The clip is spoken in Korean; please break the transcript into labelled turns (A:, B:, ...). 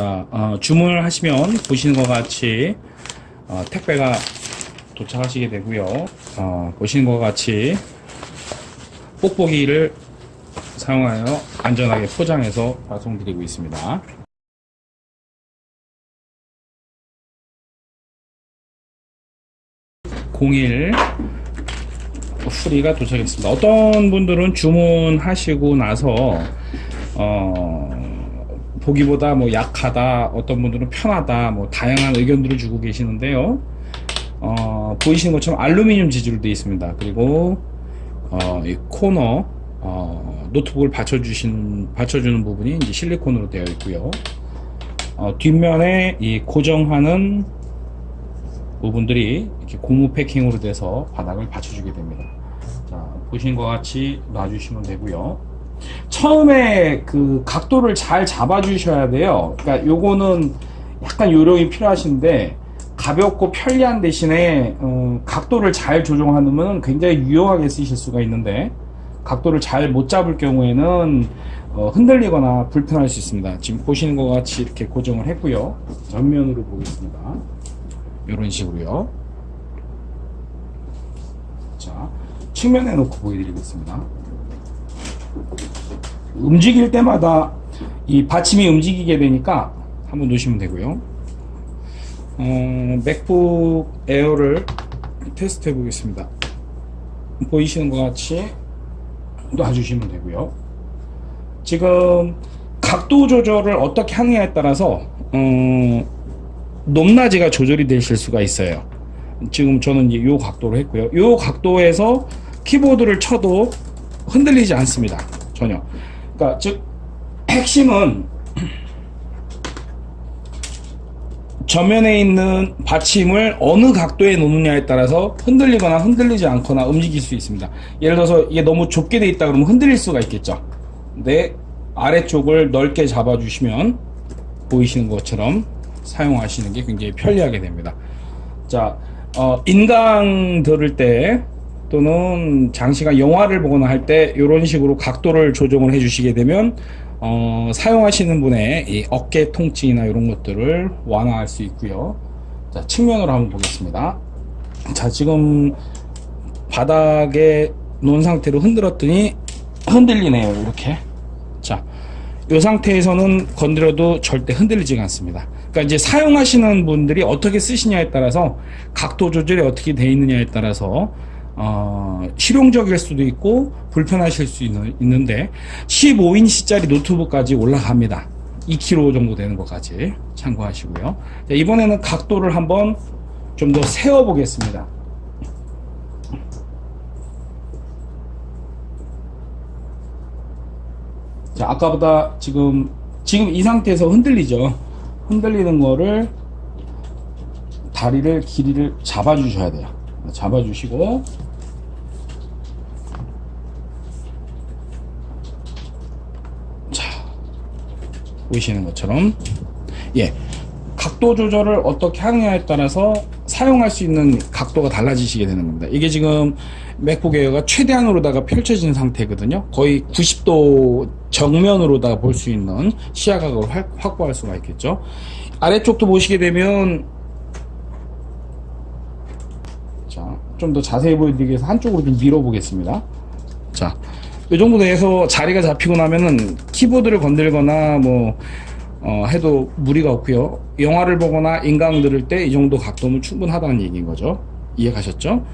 A: 자, 어, 주문을 하시면 보시는 것 같이 어, 택배가 도착하시게 되고요. 어, 보시는 것 같이 뽁뽁이를 사용하여 안전하게 포장해서 발송드리고 있습니다. 공일 프리가 도착했습니다. 어떤 분들은 주문하시고 나서 어, 보기보다 뭐 약하다, 어떤 분들은 편하다, 뭐 다양한 의견들을 주고 계시는데요. 어, 보이시는 것처럼 알루미늄 재질로 되어 있습니다. 그리고 어, 이 코너 어, 노트북을 받쳐주신 받쳐주는 부분이 이제 실리콘으로 되어 있고요. 어, 뒷면에 이 고정하는 부분들이 이렇게 고무 패킹으로 돼서 바닥을 받쳐주게 됩니다. 자, 보시는 것 같이 놔주시면 되고요. 처음에 그 각도를 잘 잡아주셔야 돼요. 그러니까 요거는 약간 요령이 필요하신데 가볍고 편리한 대신에 어, 각도를 잘 조정하면 굉장히 유용하게 쓰실 수가 있는데 각도를 잘 못 잡을 경우에는 어, 흔들리거나 불편할 수 있습니다. 지금 보시는 것 같이 이렇게 고정을 했고요. 전면으로 보겠습니다. 이런 식으로요. 자, 측면에 놓고 보여드리겠습니다. 움직일 때마다 이 받침이 움직이게 되니까 한번 놓으시면 되고요. 어, 맥북 에어를 테스트 해 보겠습니다. 보이시는 것 같이 놔주시면 되고요. 지금 각도 조절을 어떻게 하느냐에 따라서 어, 높낮이가 조절이 되실 수가 있어요. 지금 저는 이 각도로 했고요. 이 각도에서 키보드를 쳐도 흔들리지 않습니다. 전혀. 그러니까 즉 핵심은 전면에 있는 받침을 어느 각도에 놓느냐에 따라서 흔들리거나 흔들리지 않거나 움직일 수 있습니다. 예를 들어서 이게 너무 좁게 돼 있다 그러면 흔들릴 수가 있겠죠. 근데 아래쪽을 넓게 잡아주시면 보이시는 것처럼 사용하시는 게 굉장히 편리하게 됩니다. 자, 어, 인강 들을 때 또는 장시간 영화를 보거나 할 때 이런 식으로 각도를 조정을 해주시게 되면 어, 사용하시는 분의 이 어깨 통증이나 이런 것들을 완화할 수 있고요. 자, 측면으로 한번 보겠습니다. 자, 지금 바닥에 놓은 상태로 흔들었더니 흔들리네요. 이렇게. 자, 이 상태에서는 건드려도 절대 흔들리지가 않습니다. 그러니까 이제 사용하시는 분들이 어떻게 쓰시냐에 따라서 각도 조절이 어떻게 되어 있느냐에 따라서 어, 실용적일 수도 있고 불편하실 수 있는, 있는데 15인치짜리 노트북까지 올라갑니다. 2kg 정도 되는 것까지 참고하시고요. 자, 이번에는 각도를 한번 좀 더 세워 보겠습니다. 자, 아까보다 지금 지금 이 상태에서 흔들리죠. 흔들리는 거를 다리를 길이를 잡아 주셔야 돼요. 잡아 주시고 보이시는 것처럼 예 각도 조절을 어떻게 하느냐에 따라서 사용할 수 있는 각도가 달라지시게 되는 겁니다. 이게 지금 맥북 에어가 최대한으로다가 펼쳐진 상태거든요. 거의 90도 정면으로다가 볼 수 있는 시야각을 확보할 수가 있겠죠. 아래쪽도 보시게 되면 좀더 자세히 보여드리기 위해서 한쪽으로 좀 밀어 보겠습니다. 자 이 정도 돼서 자리가 잡히고 나면은 키보드를 건들거나 뭐 어, 해도 무리가 없고요 영화를 보거나 인강 들을 때 이 정도 각도면 충분하다는 얘기인 거죠 이해 가셨죠?